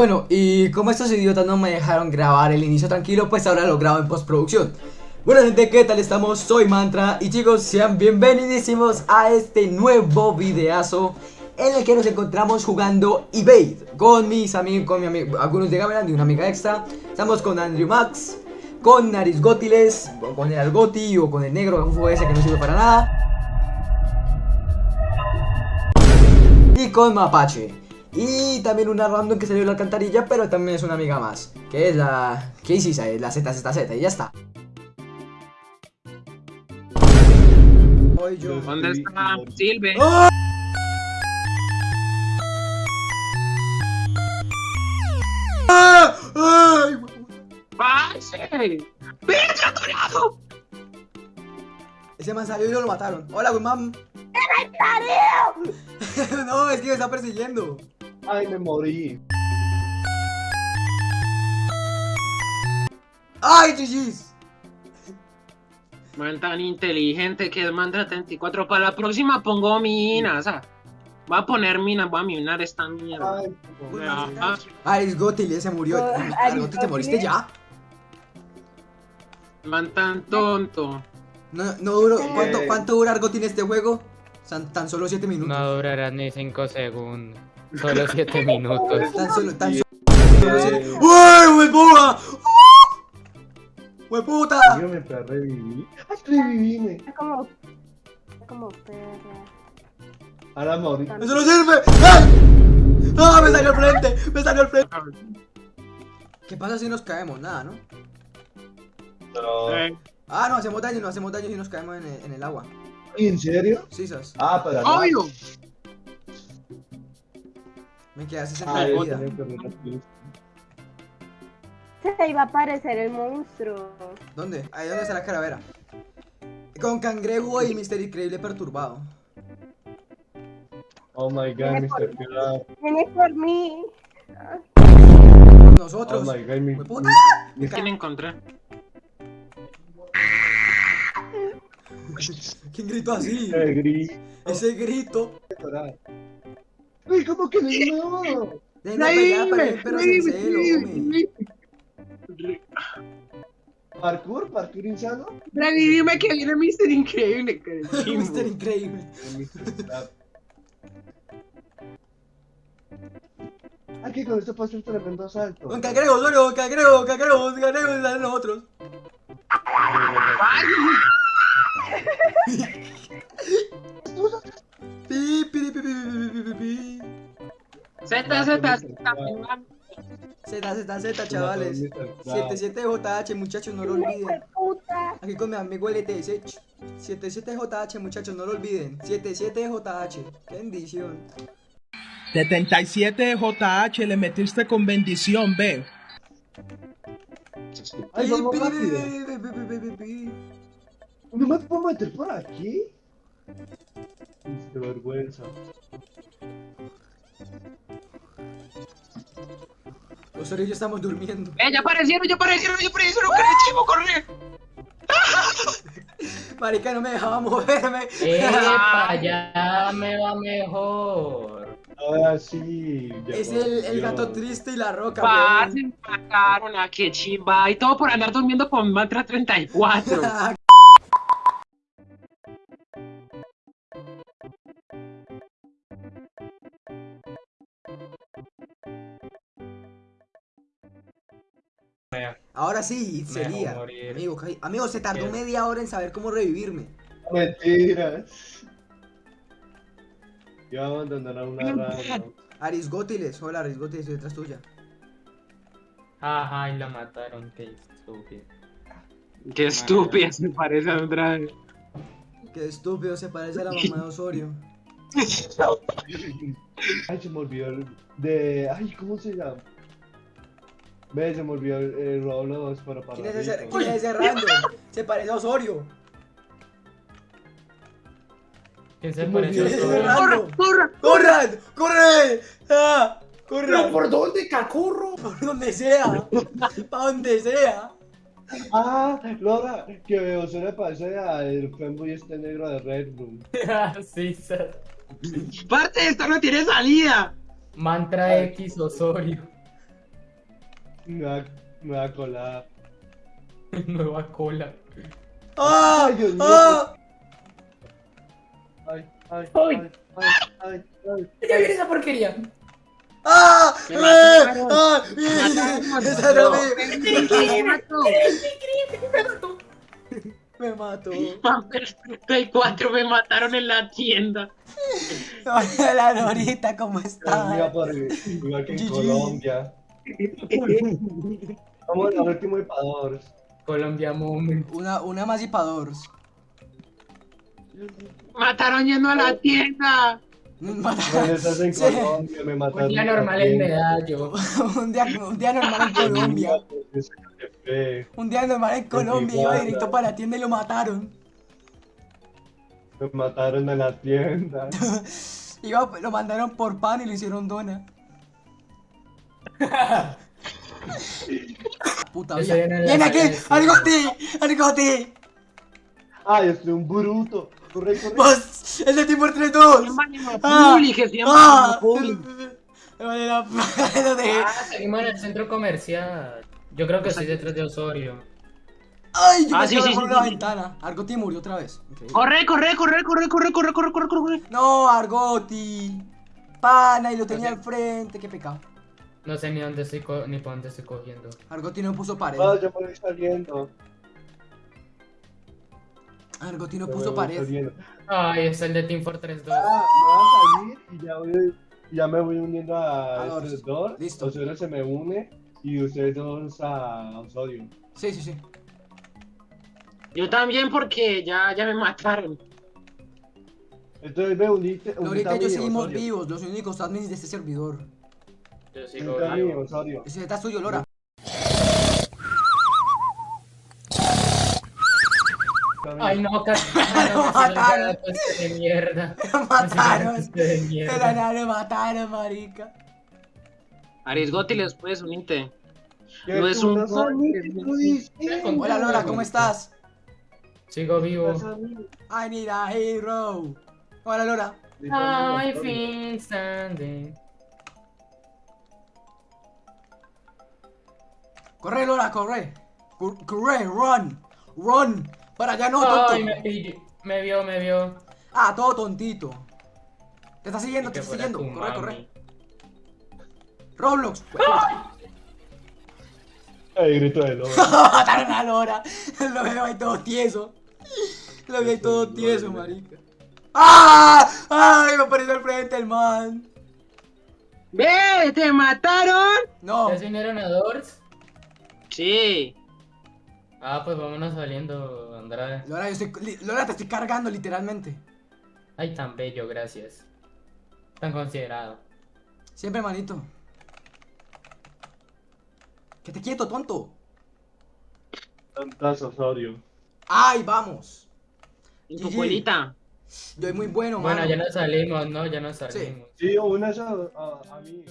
Bueno, y como estos idiotas no me dejaron grabar el inicio tranquilo, pues ahora lo grabo en postproducción. Bueno gente, ¿qué tal estamos? Soy Mantra y chicos, sean bienvenidísimos a este nuevo videazo en el que nos encontramos jugando Evade con mis amigos, con mi amigo, algunos de Gameland y una amiga extra. Estamos con Andrew Max, con Nariz Gótiles, con el Argoti o con el negro ufo ese que no sirve para nada. Y con Mapache. Y también una random que salió de la alcantarilla, pero también es una amiga más. Que es la... ¿Qué hiciste? La ZZZ y ya está. ¿Dónde está Silve? ¡Ah! ¡Ay! ¡Pase! Ese man salió y lo mataron. Hola, güey, mam. no, es que me está persiguiendo. Ay, me morí. ¡Ay, GG's! Man tan inteligente que es Mantra 34. Para la próxima pongo minas. ah. Voy a poner minas, voy a minar esta mierda. Ay, Ah, Aris Gotil ya se murió. Oh, Aris Aris Gotil, ¿te moriste ya? Man tan tonto. No, no duró. ¿Cuánto, cuánto dura Argotin este juego? Tan, tan solo 7 minutos. No durará ni 5 segundos. Solo 7 minutos. Tan solo, tan solo. ¡Uy, hueputa! ¡Hueputa! dígame para revivir. Ay, revivime. Es como. Es como perra. Ahora morí. ¡Eso no sirve! ¡Ay! ¡Ah, me salió al frente! ¡Me salió al frente! ¿Qué pasa si nos caemos? Nada, ¿no? No. Ah, no, hacemos daño, no hacemos daño si nos caemos en el, en el agua. ¿En serio? Sí, sos. Ah, para nada. ¡Obvio! Me queda 60 Ah, vida. Se iba a aparecer el monstruo. ¿Dónde? Ahí donde está la calavera. Con cangrejo y Mister Increíble perturbado. Oh my god, Viene Mr. Viene por mí. Con Oh nosotros. my god, Mr. ¡Hueputa! ¿Quién encontré? ¿Quién gritó así? Ese grito. Uy, ¿cómo que no? Para el perro. ¿Parkour? ¿Parkour insano? Revivime que viene Mr. Increíble. que. Mister Increíble. Mr. Slap. Aquí con esto pasa un tremendo salto. Cangrejo, solo, cangrejo, cangrejo, salen los otros. Z, Z, Z. Z, Z, chavales. 77JH, muchachos, no lo olviden. Aquí con mi amigo LTS. 77JH, muchachos, no lo olviden. 77JH. Qué bendición. 77JH le metiste con bendición, ve. Ay, Pi, vamos pi, rápido. pi, pi, pi, pi, pi, pi. ¿No me puedo meter por aquí? De vergüenza. Los orillos estamos durmiendo. ¡Eh, ya aparecieron, ya aparecieron, ya aparecieron! ¡Corre, chivo, corre! Marica, no me dejaba moverme. ¡Epa! Ya me va mejor. Ahora sí. Es el, el gato triste y la roca. Pasen, mataron a que chimba. Y todo por andar durmiendo con Mantra 34. Ahora sí, sería. Amigo, amigo, se tardó Bien. media hora en saber cómo revivirme. Mentiras. Yo voy a abandonar a una rana. Aris Gótiles, hola Aris Gótiles, estoy detrás tuya. Ajá, y la mataron, qué estúpido. Qué estúpida se parece a Andrade. Qué estúpido, se parece a la mamá de Osorio. Ay, se me olvidó el de. Ay, ¿cómo se llama? Ve, se me olvidó el, el Roblox para para. ¿Quién es ese, quién es ese random? Se parece a Osorio. ¿Quién se ¿Quién pareció? ¿Quién es ese a random? ¡Corre! ¡Corran! ¡Corre! ¡Ah! ¡Corran! ¿Por dónde, cacorro? Por donde sea. Para donde sea. Ah, Laura, que veo, se le parece al fanboy este negro de Red Room. sí, sir. ¡Parte, esta no tiene salida! Mantra X Osorio. Nueva, nueva colada. Nueva cola. ¡Ah! Ay, Dios mío. ¡Ah! Ay, ay, Ay. ay, ay, ay, ay. Ya viene esa porquería. ¡Ah! Me ¡Eh! ¡Ah! mataron. ¡Esa era mi- Me mató. Me mato. Play 4 me mataron en la tienda. Hola, la Norita, ¿cómo Iba está? por igual que en. Colombia. Vamos al último epador. Colombia Moment. Una, una más y pa' dos. Mataron yendo a la tienda. Cuando estás en Sí. Colombia me mataron. Un día normal en tienda. Medallo. un, día, un día normal en Colombia. Un día normal en Colombia. Iba directo para la tienda y lo mataron. Me mataron en la tienda. Iba, lo mandaron por pan y lo hicieron dona. Puta Yo soy de ¡Viene aquí! áreas, ¡Argoti! ¡Argoti! Ay, estoy un bruto. Corre, corre. ¡Vos! ¡Es de Timor 3-2! ¡Ah! Publi, que se llama ¡Ah! Publi. Me vale la pena, lo dejé. Ah, seguimos en el centro comercial. Yo creo que estoy detrás de Osorio. ¡Ay! Yo Ah, me sí, sí, por sí, la sí. ventana. Argoti murió otra vez. Increíble. Corre, corre, corre, corre, corre, corre, corre, corre, corre, corre. No, Argoti. Pana, y lo tenía al frente. Qué pecado. No sé ni dónde estoy co- ni por dónde estoy cogiendo. Argoti no puso pared. Ah, ya me voy saliendo. Argoti no Ya me puso voy pared. saliendo. Ay, es el de Team Fortress 2. Ah, me voy a salir y ya, voy, ya me voy uniendo a A Dors. estos dos. Listo. Osorio se me une y ustedes dos a Osorio. Sí, sí, sí. Yo también porque ya, ya me mataron. Entonces me uniste. Ahorita unite a yo mí, seguimos Osorio. vivos, los únicos admins de este servidor. Yo sigo vivo. Ese está suyo, Lora. Ay, no, casi. Lo mataron. de mierda. Lo mataron. De mierda. De la nada lo mataron, marica. Arisgoti les puedes unirte. ¿Qué No es un? Hola, Lora, ¿cómo estás? Sigo vivo. I need a hero. Hola, Lora. I feel standing. Corre, Lora, corre. Cor- Corre, run. Run. Para allá no, Ay, tonto. me pilló. Me vio, me vio. Ah, todo tontito. Te está siguiendo, te está siguiendo. Corre, mami. corre. Roblox. El grito de lobo. Mataron a Lora. Lo veo ahí todo tieso. Lo veo ahí todo Eso, tieso, marica. ¡Ah! ¡Ay! Me apareció al frente el man. ¡Ve! ¡Te mataron! No. ¿Ya se unieron a Doors? Sí. Ah, pues vámonos saliendo, Andrade. Lora, yo estoy, Lora, te estoy cargando literalmente. Ay, tan bello, gracias. Tan considerado. Siempre, manito. Que te quieto, tonto. Tantas Osorio. ¡Ay, vamos! En tu abuelita. Yo soy muy bueno, Bueno, mano. ya nos salimos, ¿no? Ya nos salimos. Sí, una a, a, a mí.